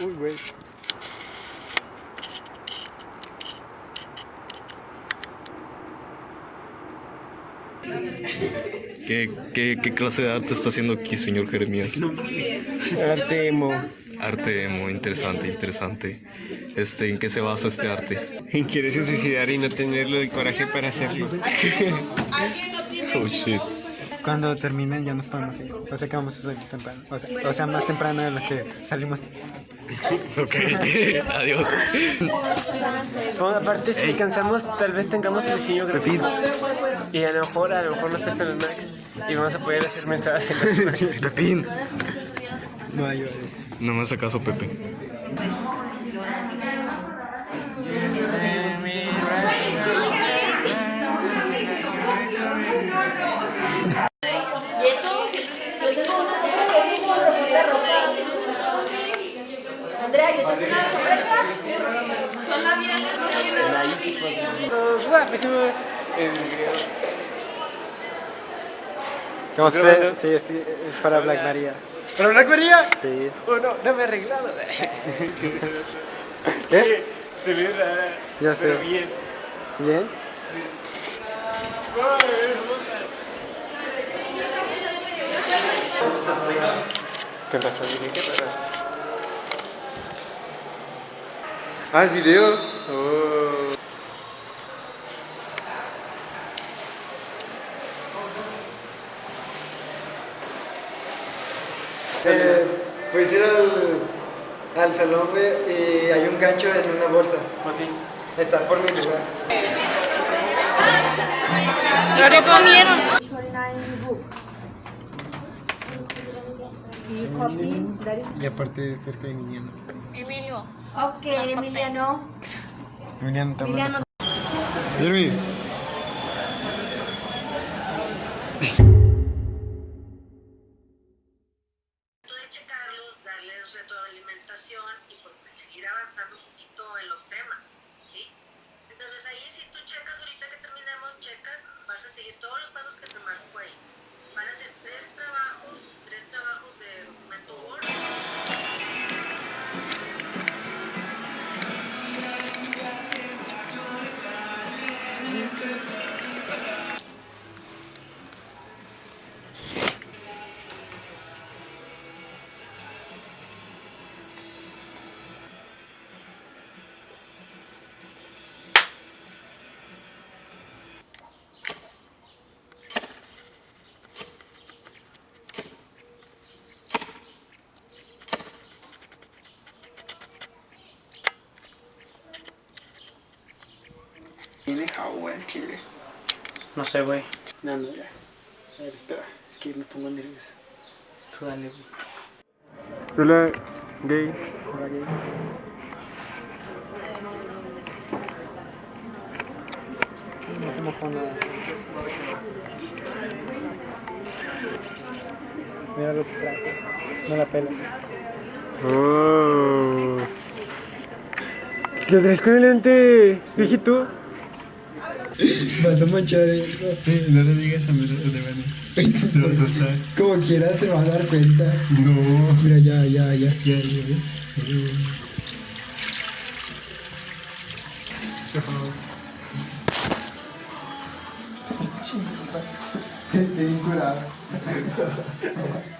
Uy, güey. ¿Qué, qué, qué clase de arte está haciendo aquí, señor Jeremías? Arte emo. Arte emo, interesante, interesante. Este, ¿En qué se basa este arte? En quererse suicidar y no tenerlo el coraje para hacerlo. Oh shit. Cuando terminen ya nos podemos ir. O sea que vamos a salir temprano. O sea, o sea más temprano de lo que salimos. Ok, adiós. Bueno, aparte, si cansamos, tal vez tengamos el diseño gráfico. Y a lo mejor, a lo mejor nos prestan los Macs. Y vamos a poder hacer mensajes en los. Pepín. No hay horas. No me hace caso, Pepe. Son labiales. Sí, es, es para Black Maria. ¿Pero Black Maria? Sí. Oh, no, no me he arreglado. ¿Qué? Te ves rara. Ya Pero sé. bien. ¿Bien? ¿Qué pasó? Dije, ¿qué pasó? Ah, es video. Oh. Eh, puedes ir al, al salón, güey, y hay un gancho en una bolsa. Está por mi lugar. ¿Y qué comieron? Y aparte cerca de Emiliano. Emilio. Ok, Emiliano. Emiliano también. Emiliano. Jeremy. de checarlos, darles retroalimentación y pues seguir avanzando un poquito en los temas, ¿sí? Entonces ahí si tú checas ahorita que terminemos, checas, vas a seguir todos los pasos que te marco ahí. Van a ser tres trabajos El chile. No sé, güey. No, no, ya. A ver, espera. Es que me pongo nervioso. Tú dale, güey. Hola, gay. Hola, gay. No se mojó nada. Mira lo que trajo. No la pelas. Oh. ¿Lo traes con el lente, viejito? Vas a manchar eso. No le digas a mi de Se va a asustar. Como quieras te vas a dar cuenta. No. Mira, ya, ya, ya. Ya, ya, ya. Estoy bien curado.